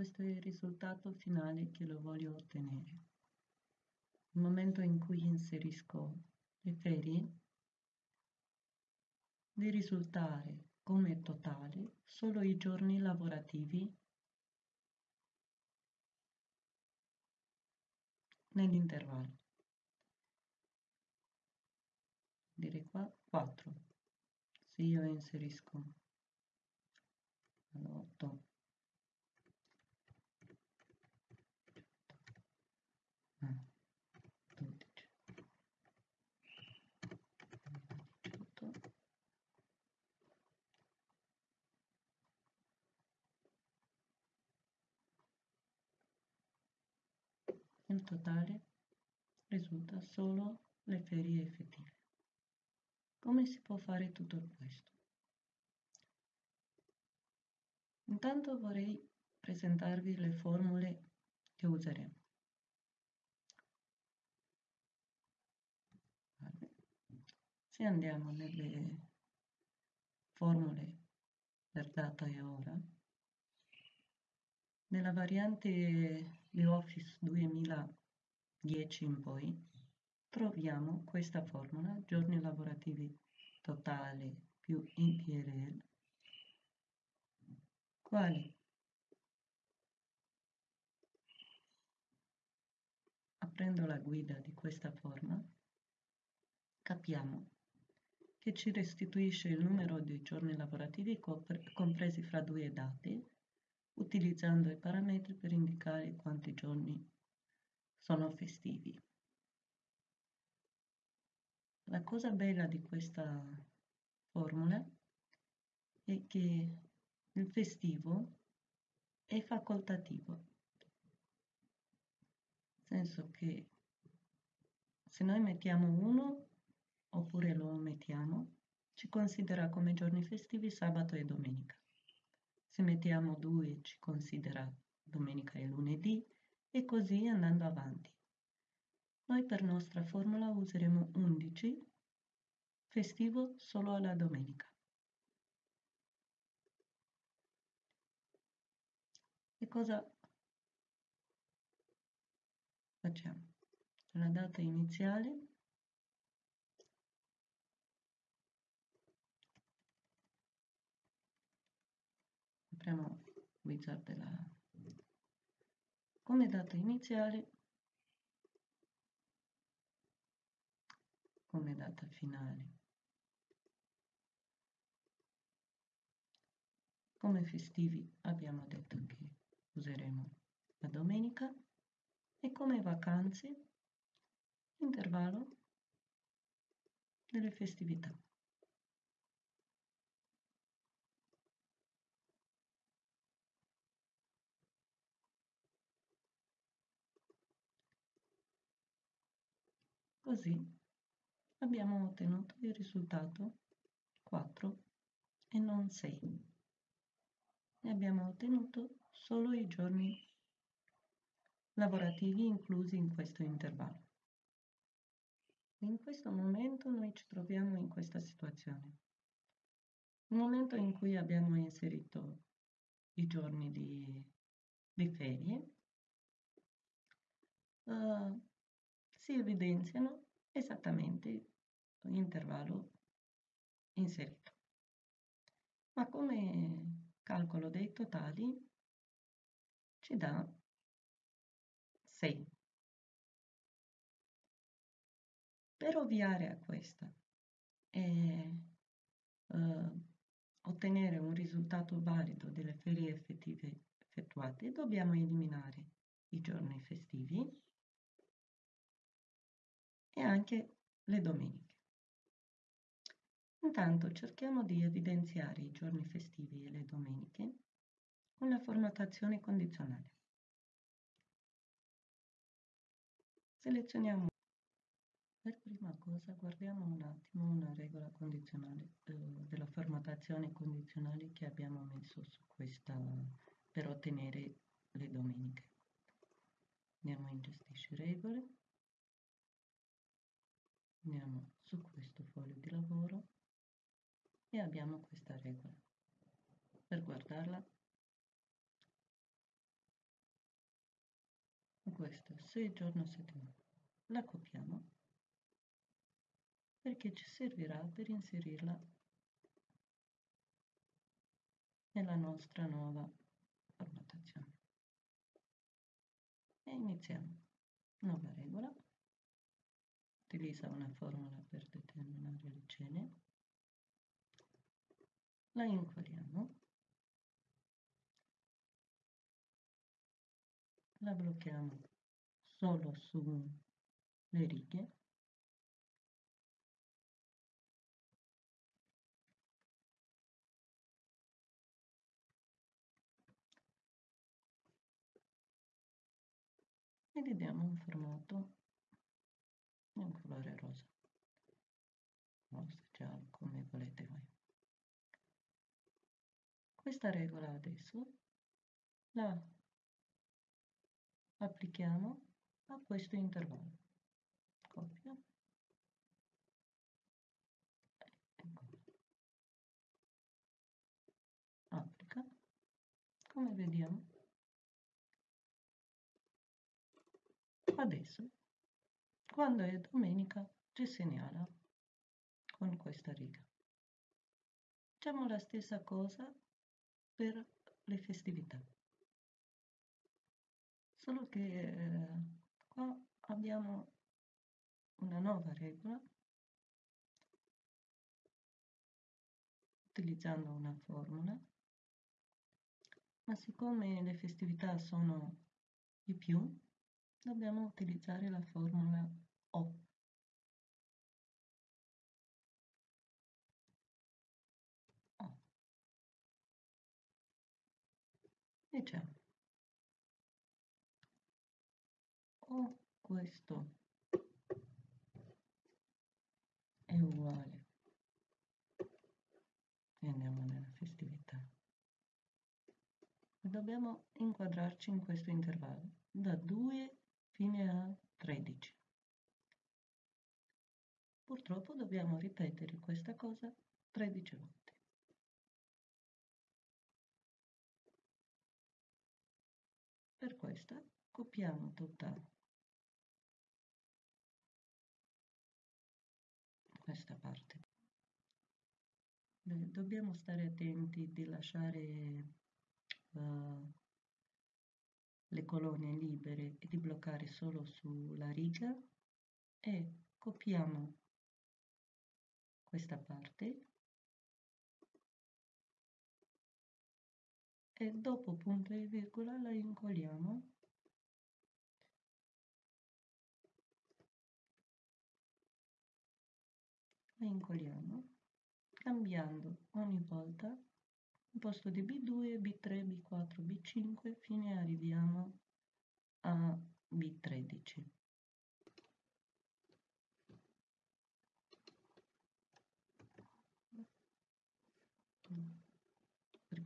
questo è il risultato finale che lo voglio ottenere. Nel momento in cui inserisco le ferie, di risultare come totale solo i giorni lavorativi nell'intervallo. Direi qua 4. Se io inserisco 8 Il totale risulta solo le ferie effettive. Come si può fare tutto questo? Intanto vorrei presentarvi le formule che useremo. Se andiamo nelle formule per data e ora, nella variante di Office 2010 in poi, troviamo questa formula, giorni lavorativi totale più IPRL, quali? Aprendo la guida di questa forma capiamo che ci restituisce il numero di giorni lavorativi compresi fra due dati utilizzando i parametri per indicare quanti giorni sono festivi. La cosa bella di questa formula è che il festivo è facoltativo, nel senso che se noi mettiamo uno oppure lo omettiamo, ci considera come giorni festivi sabato e domenica. Se mettiamo 2 ci considera domenica e lunedì e così andando avanti. Noi per nostra formula useremo 11, festivo solo alla domenica. E cosa facciamo? La data iniziale apriamo wizard della come data iniziale come data finale come festivi abbiamo detto che useremo la domenica e come vacanze intervallo delle festività Così abbiamo ottenuto il risultato 4 e non 6. E abbiamo ottenuto solo i giorni lavorativi inclusi in questo intervallo. In questo momento noi ci troviamo in questa situazione. Nel momento in cui abbiamo inserito i giorni di, di ferie, uh, si evidenziano esattamente l'intervallo inserito. Ma come calcolo dei totali ci dà 6. Per ovviare a questa e uh, ottenere un risultato valido delle ferie effettive effettuate, dobbiamo eliminare i giorni festivi e anche le domeniche. Intanto cerchiamo di evidenziare i giorni festivi e le domeniche con la formattazione condizionale. Selezioniamo per prima cosa guardiamo un attimo una regola condizionale eh, della formattazione condizionale che abbiamo messo su questa per ottenere le domeniche. Andiamo in gestisci regole andiamo su questo foglio di lavoro e abbiamo questa regola per guardarla questo 6 giorno settimana. La copiamo perché ci servirà per inserirla nella nostra nuova formattazione. E iniziamo. Nuova regola. Utilizza una formula per determinare le cene. La incolliamo. La blocchiamo solo sulle righe e gli diamo un formato un colore rosa. Rosa giallo come volete voi. Questa regola adesso la applichiamo a questo intervallo. Copia. Applica. Come vediamo Adesso, quando è domenica, ci segnala con questa riga. Facciamo la stessa cosa per le festività. Solo che eh, qua abbiamo una nuova regola utilizzando una formula, ma siccome le festività sono di più, dobbiamo utilizzare la formula O. O. Diciamo O questo è uguale e andiamo nella festività. Dobbiamo inquadrarci in questo intervallo da 2 fine a 13. Purtroppo dobbiamo ripetere questa cosa 13 volte. Per questo copiamo tutta questa parte. Dobbiamo stare attenti di lasciare uh, le colonne libere e di bloccare solo sulla riga e copiamo questa parte e dopo punto e virgola la incolliamo la incolliamo cambiando ogni volta al posto di B2, B3, B4, B5 fino arriviamo a B13.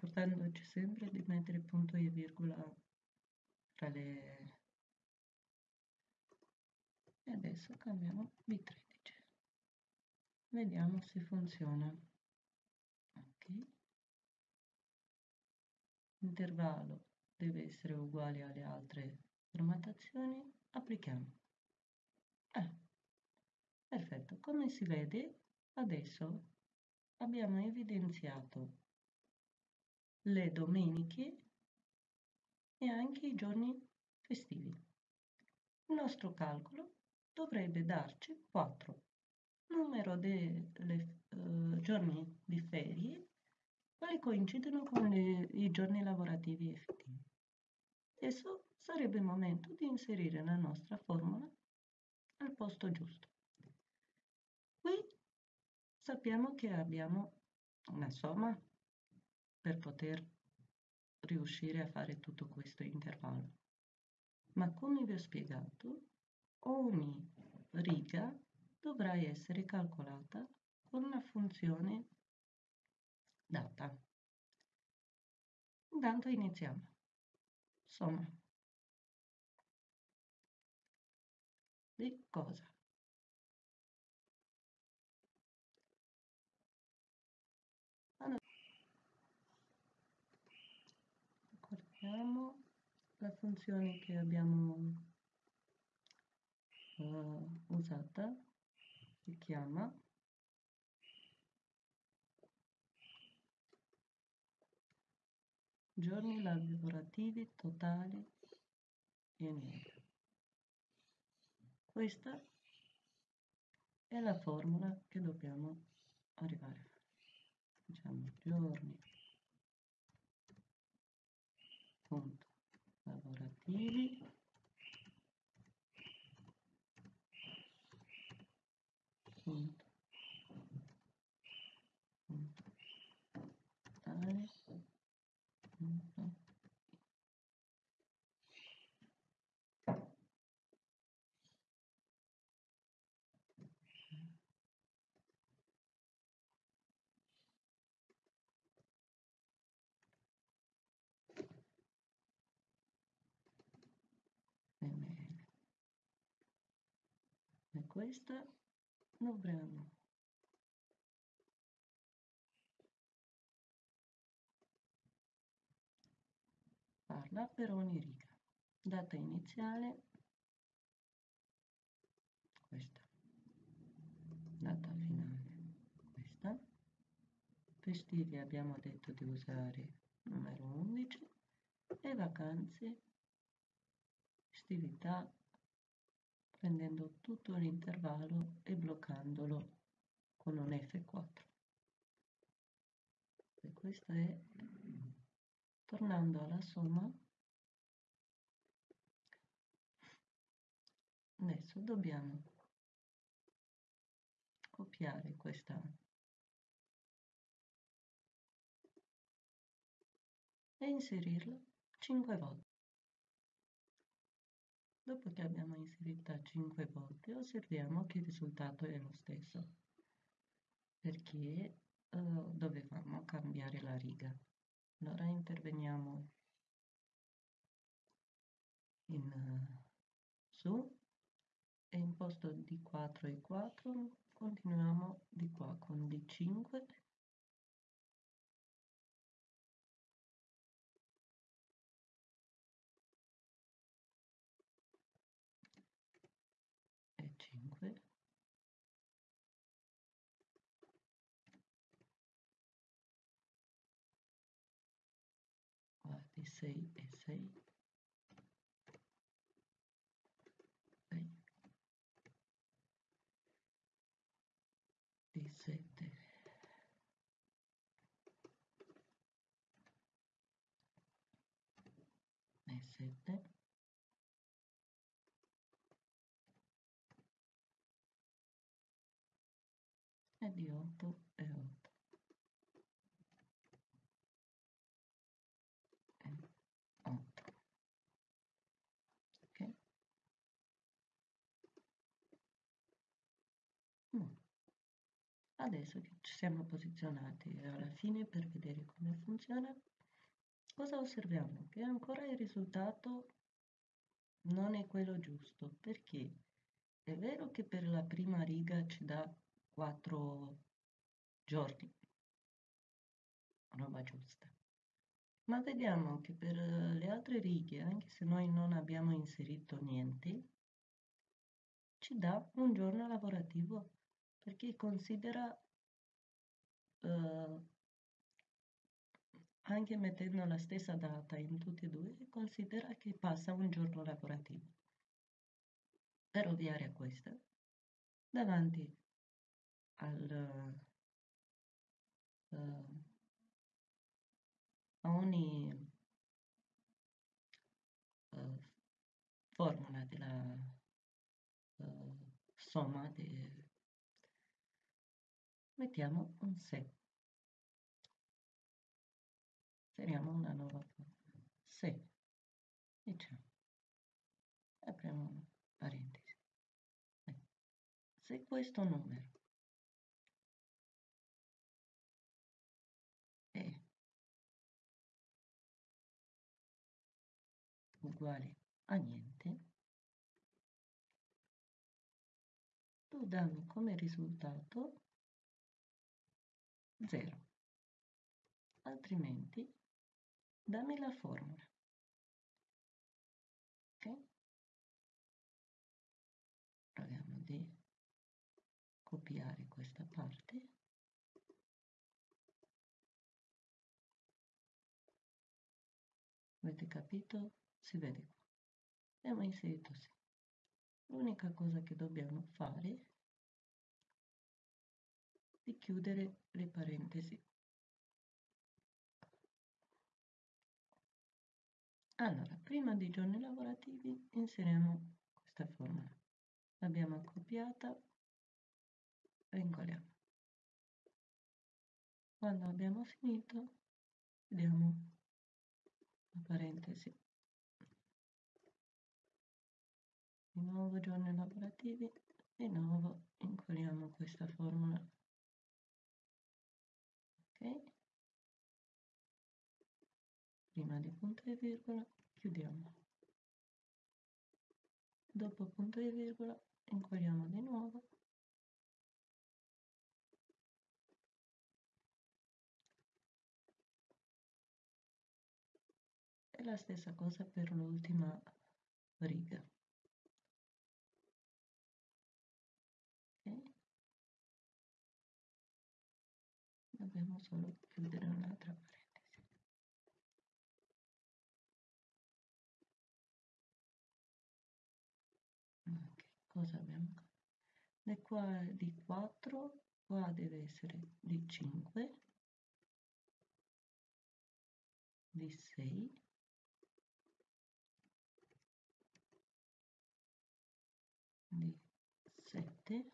Ricordandoci sempre di mettere punto e virgola tra le... E adesso cambiamo B13. Vediamo se funziona. Ok intervallo deve essere uguale alle altre formattazioni, applichiamo. Eh, perfetto, come si vede adesso abbiamo evidenziato le domeniche e anche i giorni festivi. Il nostro calcolo dovrebbe darci 4, numero dei uh, giorni di ferie quali coincidono con le, i giorni lavorativi effettivi. Adesso sarebbe il momento di inserire la nostra formula al posto giusto. Qui sappiamo che abbiamo una somma per poter riuscire a fare tutto questo intervallo. Ma come vi ho spiegato, ogni riga dovrà essere calcolata con una funzione data. Intanto iniziamo. Somma. Di cosa? Allora, ricordiamo la funzione che abbiamo uh, usata si chiama giorni lavorativi totali in media. Questa è la formula che dobbiamo arrivare a fare. Diciamo giorni punto lavorativi. Punto punto totale punto ml. Questa dovremo farla per ogni riga. Data iniziale, questa. Data finale, questa. Festivi abbiamo detto di usare numero 11 e vacanze festività prendendo tutto l'intervallo e bloccandolo con un F4. E questo è, tornando alla somma, adesso dobbiamo copiare questa e inserirla 5 volte. Dopo che abbiamo inserita 5 volte osserviamo che il risultato è lo stesso. Perché uh, dovevamo cambiare la riga. Allora interveniamo in uh, su. E in posto di 4 e 4 continuiamo di qua con D5 di 6 e 6 6 di 7 e 7 e di 8 e 8 Adesso che ci siamo posizionati alla fine per vedere come funziona, cosa osserviamo? Che ancora il risultato non è quello giusto, perché è vero che per la prima riga ci dà 4 giorni, roba giusta, ma vediamo che per le altre righe, anche se noi non abbiamo inserito niente, ci dà un giorno lavorativo perché considera eh, anche mettendo la stessa data in tutti e due, considera che passa un giorno lavorativo. Per ovviare a questo, davanti al, uh, a ogni uh, formula della uh, somma de, mettiamo un se. Inseriamo una nuova. Se, diciamo, apriamo una parentesi. Se questo numero è uguale a niente, tu dammi come risultato 0. Altrimenti dammi la formula. Ok? Proviamo di copiare questa parte. Avete capito? Si vede qua. Abbiamo inserito sì. L'unica cosa che dobbiamo fare di chiudere le parentesi. Allora, prima dei giorni lavorativi inseriamo questa formula. L'abbiamo accoppiata e incolliamo. Quando abbiamo finito, vediamo la parentesi. Di nuovo giorni lavorativi, di nuovo incolliamo questa formula. Prima di punto e virgola, chiudiamo. Dopo punto e virgola, incolliamo di nuovo e la stessa cosa per l'ultima riga. Dobbiamo solo chiudere un'altra parentesi. Okay. Cosa abbiamo? Da qua di 4, qua deve essere di 5, di 6, di 7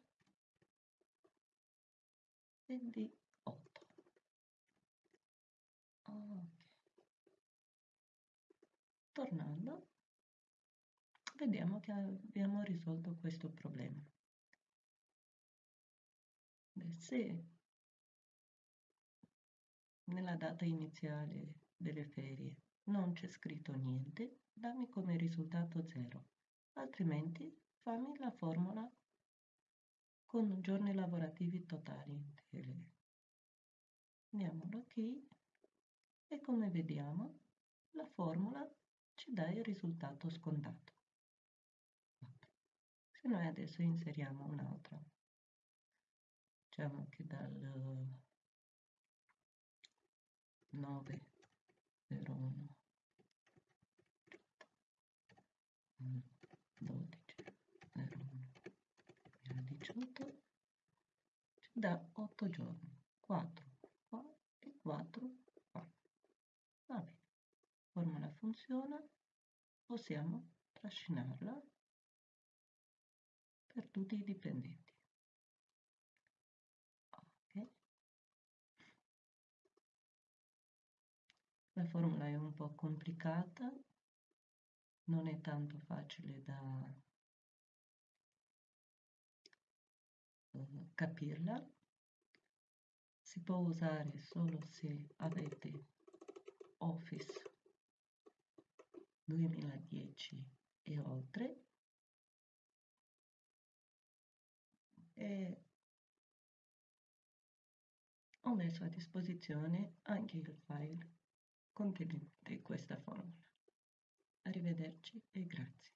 e di 8. Okay. Tornando, vediamo che abbiamo risolto questo problema. Beh, se nella data iniziale delle ferie non c'è scritto niente, dammi come risultato 0, altrimenti fammi la formula con giorni lavorativi totali. Andiamo da qui e come vediamo la formula ci dà il risultato scontato. Se noi adesso inseriamo un'altra, diciamo che dal 9 01 12 18 da 8 giorni 4 qua e 4 qua va bene formula funziona possiamo trascinarla per tutti i dipendenti. Ok. La formula è un po' complicata non è tanto facile da capirla. Si può usare solo se avete Office 2010 e oltre e ho messo a disposizione anche il file contenente questa formula. Arrivederci e grazie.